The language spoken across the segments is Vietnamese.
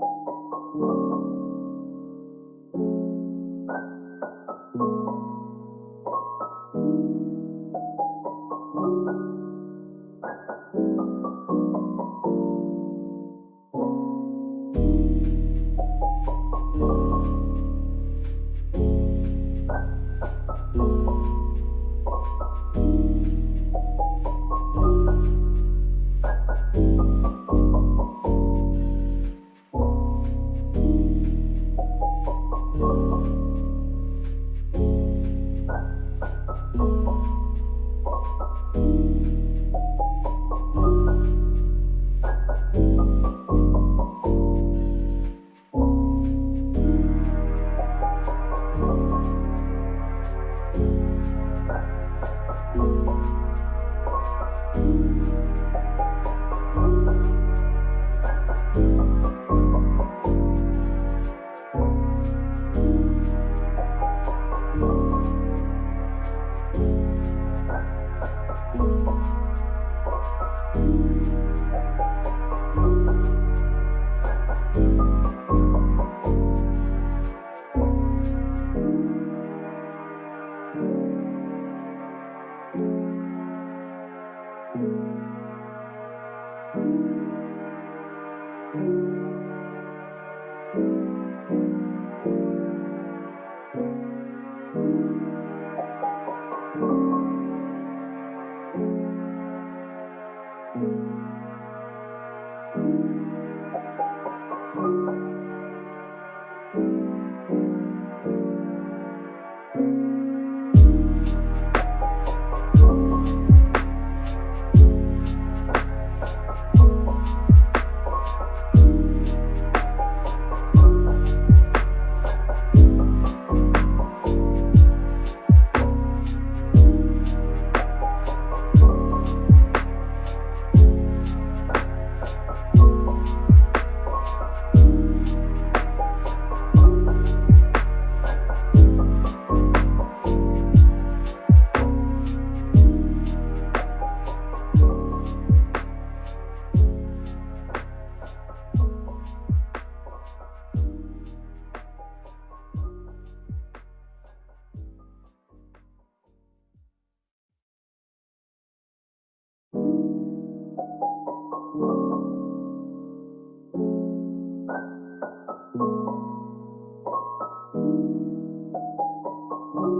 you. Thank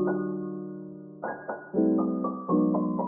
Thank you.